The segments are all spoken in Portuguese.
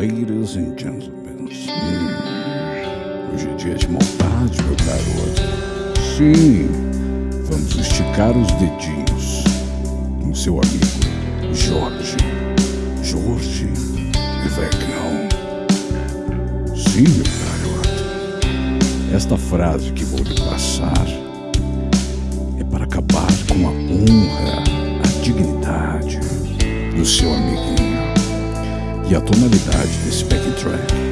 Ladies and gentlemen. Hum, hoje é dia de maldade, meu garoto. Sim, vamos esticar os dedinhos com seu amigo Jorge. Jorge Vecnão. Sim, meu garoto. Esta frase que vou lhe passar E a tonalidade desse backing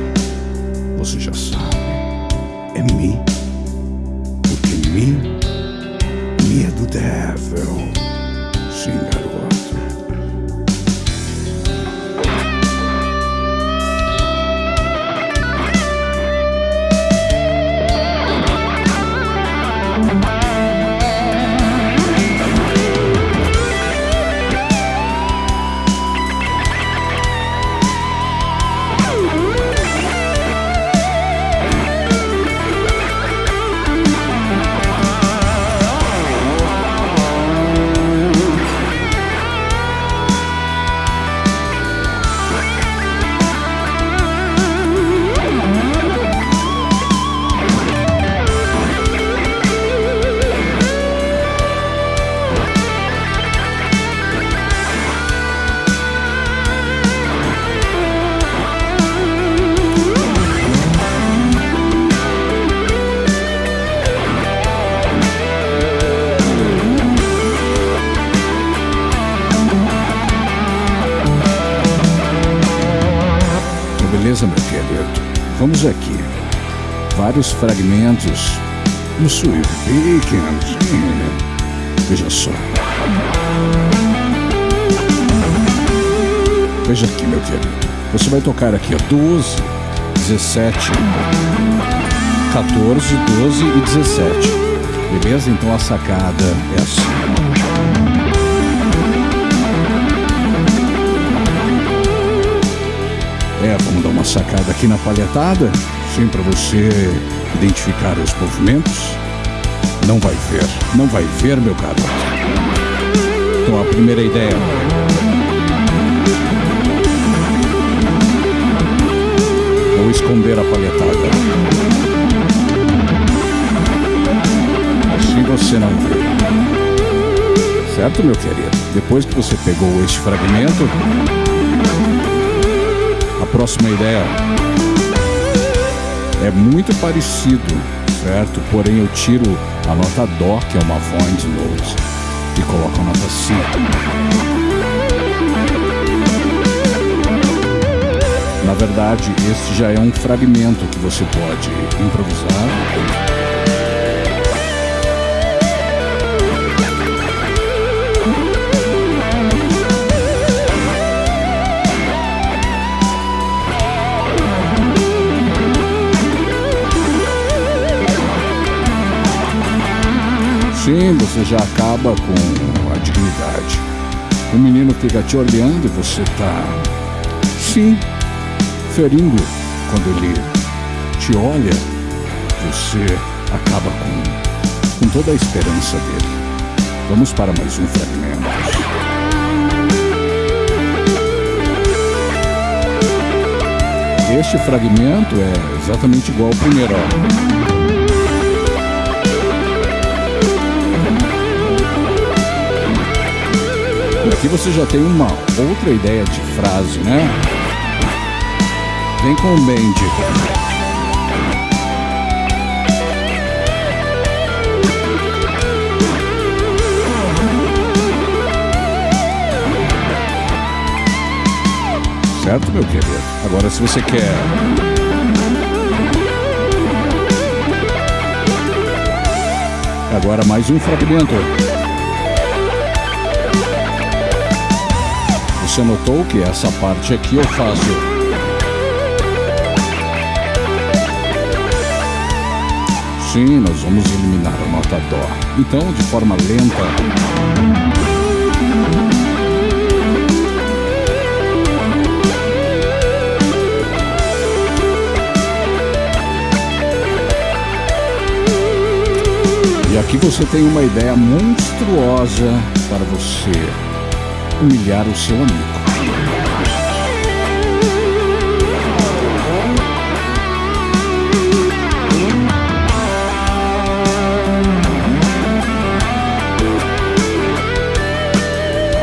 Beleza, meu querido? Vamos aqui. Vários fragmentos no Sweet Weekend. Veja só. Veja aqui, meu querido. Você vai tocar aqui, ó, 12, 17, 14, 12 e 17. Beleza? Então a sacada é assim. Aqui na palhetada, sim, para você identificar os movimentos. Não vai ver, não vai ver, meu garoto. Então a primeira ideia. Vou esconder a palhetada. Assim você não vê. Certo, meu querido? Depois que você pegou este fragmento, a próxima ideia é muito parecido, certo? Porém eu tiro a nota Dó, que é uma void note, e coloco a nota Si. Na verdade, este já é um fragmento que você pode improvisar. Sim, você já acaba com a dignidade. O menino fica te olhando e você tá, sim, ferindo. Quando ele te olha, você acaba com, com toda a esperança dele. Vamos para mais um fragmento. Este fragmento é exatamente igual ao primeiro. Aqui você já tem uma outra ideia de frase, né? Vem com o Bendy. Certo, meu querido? Agora, se você quer Agora mais um fragmento. Você notou que essa parte aqui eu faço Sim, nós vamos eliminar a nota Dó. Então, de forma lenta. E aqui você tem uma ideia monstruosa para você humilhar o seu amigo.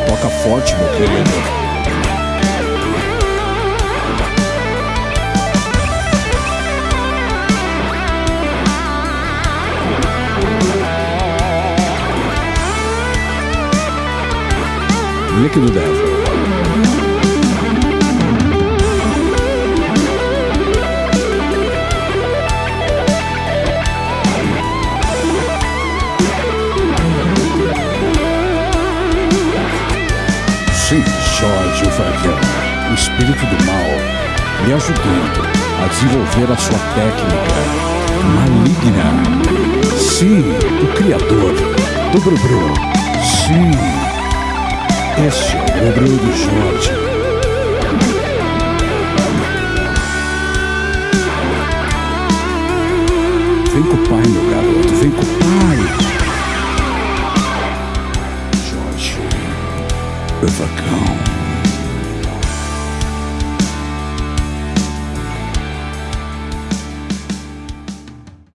Toca forte, meu querido. Líquido Devil. Sim, Jorge o o espírito do mal, lhe ajudando a desenvolver a sua técnica maligna. Sim, o criador do Brubru. Sim. Este é o do Jorge. Vem com o pai, meu garoto, vem com o pai. Jorge, o vacão.